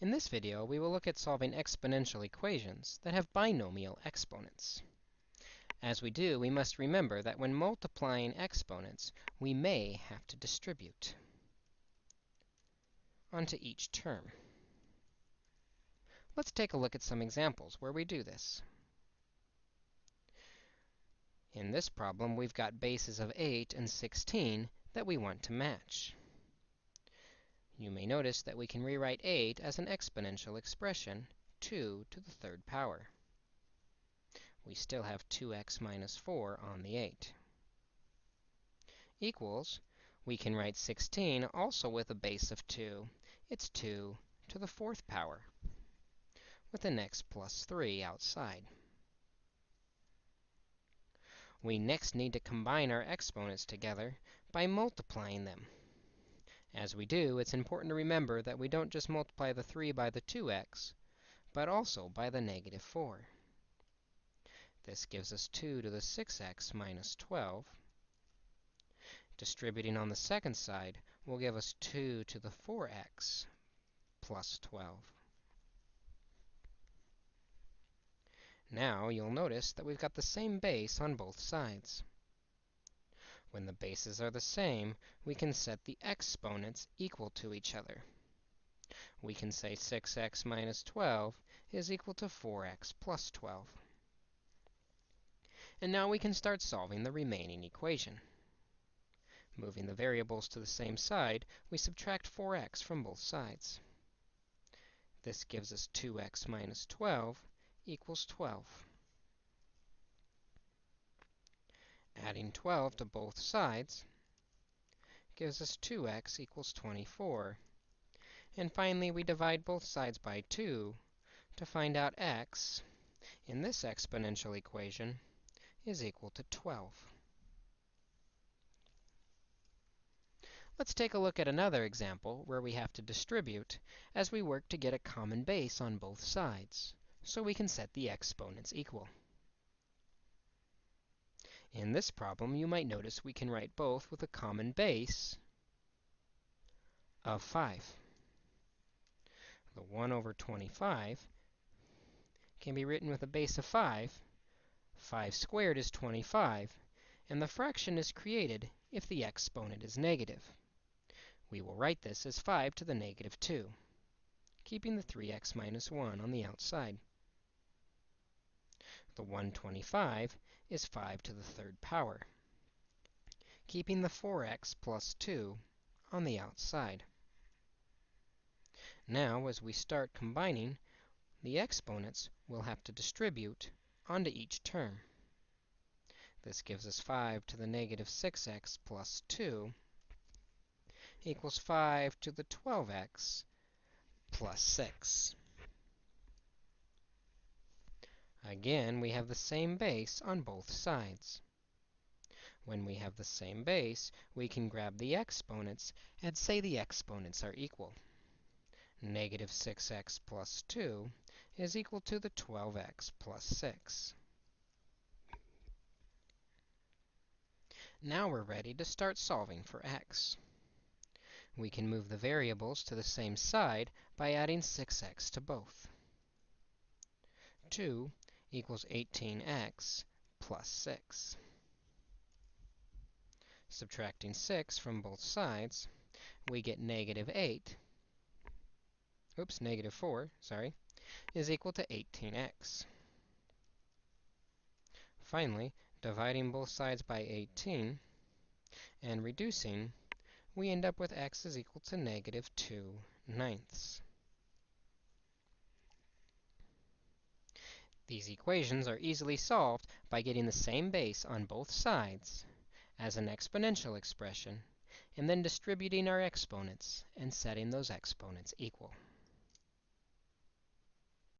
In this video, we will look at solving exponential equations that have binomial exponents. As we do, we must remember that when multiplying exponents, we may have to distribute onto each term. Let's take a look at some examples where we do this. In this problem, we've got bases of 8 and 16 that we want to match. You may notice that we can rewrite 8 as an exponential expression, 2 to the third power. We still have 2x minus 4 on the 8. Equals, we can write 16 also with a base of 2. It's 2 to the fourth power, with an x plus 3 outside. We next need to combine our exponents together by multiplying them. As we do, it's important to remember that we don't just multiply the 3 by the 2x, but also by the negative 4. This gives us 2 to the 6x minus 12. Distributing on the second side will give us 2 to the 4x plus 12. Now, you'll notice that we've got the same base on both sides. When the bases are the same, we can set the exponents equal to each other. We can say 6x minus 12 is equal to 4x plus 12. And now we can start solving the remaining equation. Moving the variables to the same side, we subtract 4x from both sides. This gives us 2x minus 12 equals 12. Adding 12 to both sides gives us 2x equals 24. And finally, we divide both sides by 2 to find out x in this exponential equation is equal to 12. Let's take a look at another example where we have to distribute as we work to get a common base on both sides, so we can set the exponents equal. In this problem, you might notice we can write both with a common base of 5. The 1 over 25 can be written with a base of 5. 5 squared is 25, and the fraction is created if the exponent is negative. We will write this as 5 to the negative 2, keeping the 3x minus 1 on the outside. The 125 is 5 to the third power, keeping the 4x plus 2 on the outside. Now, as we start combining, the exponents will have to distribute onto each term. This gives us 5 to the negative 6x plus 2 equals 5 to the 12x plus 6. Again, we have the same base on both sides. When we have the same base, we can grab the exponents and say the exponents are equal. Negative 6x plus 2 is equal to the 12x plus 6. Now we're ready to start solving for x. We can move the variables to the same side by adding 6x to both. 2 equals 18x plus 6. Subtracting 6 from both sides, we get negative 8, oops, negative 4, sorry, is equal to 18x. Finally, dividing both sides by 18 and reducing, we end up with x is equal to negative 2 ninths. These equations are easily solved by getting the same base on both sides as an exponential expression, and then distributing our exponents and setting those exponents equal.